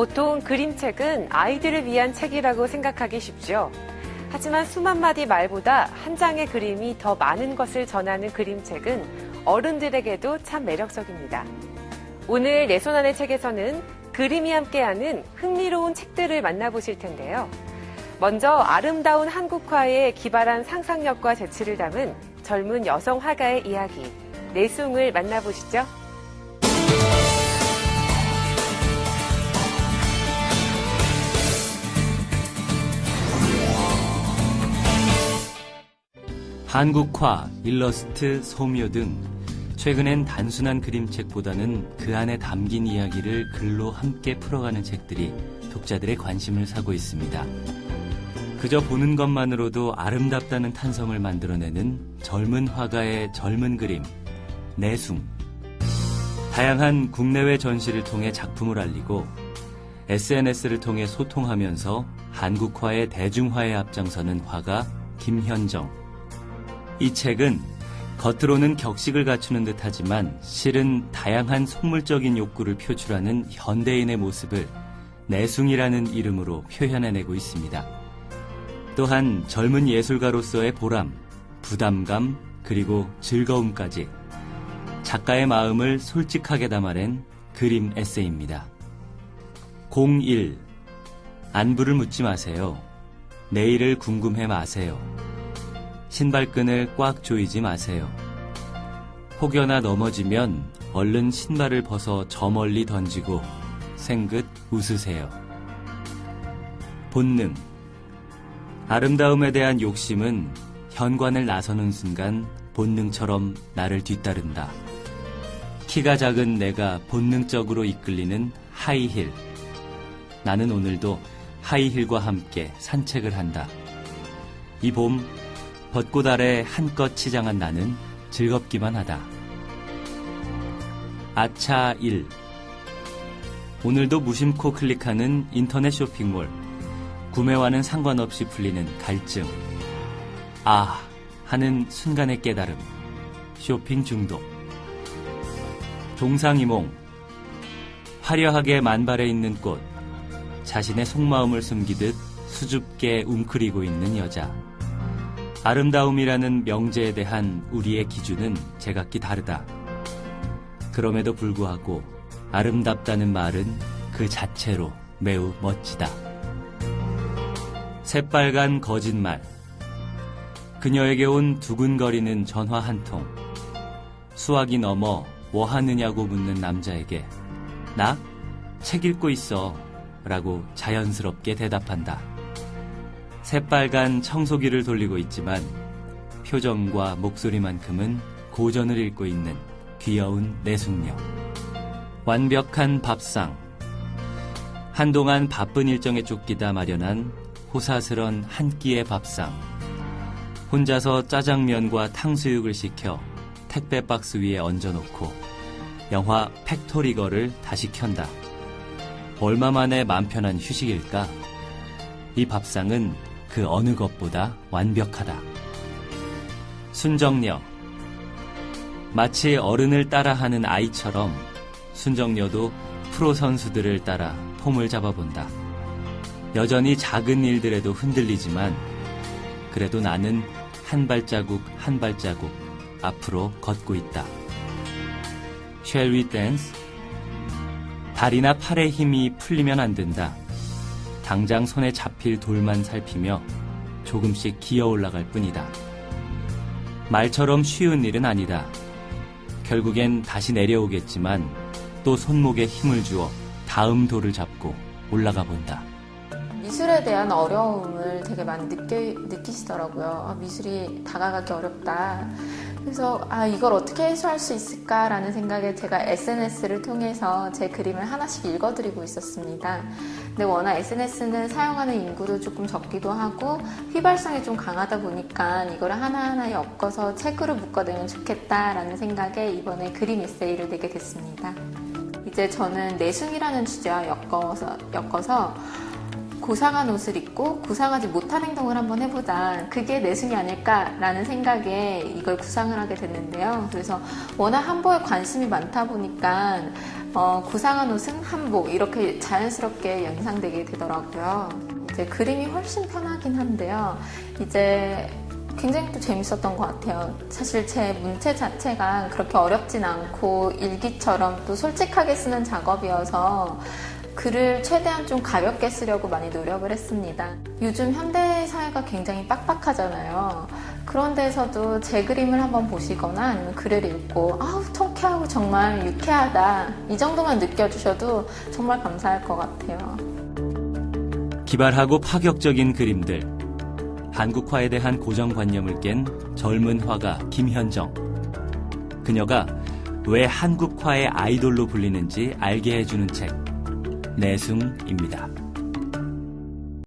보통 그림책은 아이들을 위한 책이라고 생각하기 쉽죠. 하지만 수만 마디 말보다 한 장의 그림이 더 많은 것을 전하는 그림책은 어른들에게도 참 매력적입니다. 오늘 내 손 안의 책에서는 그림이 함께하는 흥미로운 책들을 만나보실 텐데요. 먼저 아름다운 한국화에 기발한 상상력과 재치를 담은 젊은 여성 화가의 이야기, 내숭을 만나보시죠. 한국화, 일러스트, 소묘 등 최근엔 단순한 그림책보다는 그 안에 담긴 이야기를 글로 함께 풀어가는 책들이 독자들의 관심을 사고 있습니다. 그저 보는 것만으로도 아름답다는 탄성을 만들어내는 젊은 화가의 젊은 그림, 내숭. 다양한 국내외 전시를 통해 작품을 알리고 SNS를 통해 소통하면서 한국화의 대중화에 앞장서는 화가 김현정. 이 책은 겉으로는 격식을 갖추는 듯 하지만 실은 다양한 속물적인 욕구를 표출하는 현대인의 모습을 내숭이라는 이름으로 표현해내고 있습니다. 또한 젊은 예술가로서의 보람, 부담감, 그리고 즐거움까지 작가의 마음을 솔직하게 담아낸 그림 에세이입니다. 01. 안부를 묻지 마세요. 내일을 궁금해 마세요. 신발끈을 꽉 조이지 마세요. 혹여나 넘어지면 얼른 신발을 벗어 저 멀리 던지고 생긋 웃으세요. 본능. 아름다움에 대한 욕심은 현관을 나서는 순간 본능처럼 나를 뒤따른다. 키가 작은 내가 본능적으로 이끌리는 하이힐. 나는 오늘도 하이힐과 함께 산책을 한다. 이 봄, 벚꽃 아래 한껏 치장한 나는 즐겁기만 하다. 아차 1. 오늘도 무심코 클릭하는 인터넷 쇼핑몰. 구매와는 상관없이 풀리는 갈증. 아, 하는 순간의 깨달음. 쇼핑 중독. 동상이몽. 화려하게 만발해 있는 꽃. 자신의 속마음을 숨기듯 수줍게 웅크리고 있는 여자. 아름다움이라는 명제에 대한 우리의 기준은 제각기 다르다. 그럼에도 불구하고 아름답다는 말은 그 자체로 매우 멋지다. 새빨간 거짓말. 그녀에게 온 두근거리는 전화 한 통. 수학이 넘어 뭐 하느냐고 묻는 남자에게 나? 책 읽고 있어. 라고 자연스럽게 대답한다. 새빨간 청소기를 돌리고 있지만 표정과 목소리만큼은 고전을 읽고 있는 귀여운 내숙녀. 완벽한 밥상. 한동안 바쁜 일정에 쫓기다 마련한 호사스런 한 끼의 밥상. 혼자서 짜장면과 탕수육을 시켜 택배 박스 위에 얹어놓고 영화 Factory Girl을 다시 켠다. 얼마 만에 맘 편한 휴식일까? 이 밥상은 그 어느 것보다 완벽하다. 순정녀. 마치 어른을 따라하는 아이처럼 순정녀도 프로 선수들을 따라 폼을 잡아본다. 여전히 작은 일들에도 흔들리지만 그래도 나는 한 발자국 한 발자국 앞으로 걷고 있다. Shall we dance? 다리나 팔의 힘이 풀리면 안 된다. 당장 손에 잡힐 돌만 살피며 조금씩 기어 올라갈 뿐이다. 말처럼 쉬운 일은 아니다. 결국엔 다시 내려오겠지만 또 손목에 힘을 주어 다음 돌을 잡고 올라가 본다. 미술에 대한 어려움을 되게 많이 느끼, 느끼시더라고요. 아, 미술이 다가가기 어렵다. 그래서 아 이걸 어떻게 해소할 수 있을까라는 생각에 제가 SNS를 통해서 제 그림을 하나씩 읽어드리고 있었습니다. 근데 워낙 SNS는 사용하는 인구도 조금 적기도 하고 휘발성이 좀 강하다 보니까 이걸 하나하나 엮어서 책으로 묶어내면 좋겠다라는 생각에 이번에 그림 에세이를 내게 됐습니다. 이제 저는 내숭이라는 주제와 엮어서, 엮어서 고상한 옷을 입고 고상하지 못한 행동을 한번 해보자. 그게 내숭이 아닐까라는 생각에 이걸 구상을 하게 됐는데요. 그래서 워낙 한복에 관심이 많다 보니까 어, 고상한 옷은 한복 이렇게 자연스럽게 연상되게 되더라고요. 이제 그림이 훨씬 편하긴 한데요. 이제 굉장히 또 재밌었던 것 같아요. 사실 제 문체 자체가 그렇게 어렵진 않고 일기처럼 또 솔직하게 쓰는 작업이어서 글을 최대한 좀 가볍게 쓰려고 많이 노력을 했습니다. 요즘 현대 사회가 굉장히 빡빡하잖아요. 그런 데서도 제 그림을 한번 보시거나 아니면 글을 읽고 아우 통쾌하고 정말 유쾌하다 이 정도만 느껴주셔도 정말 감사할 것 같아요. 기발하고 파격적인 그림들. 한국화에 대한 고정관념을 깬 젊은 화가 김현정. 그녀가 왜 한국화의 아이돌로 불리는지 알게 해주는 책, 내숭입니다.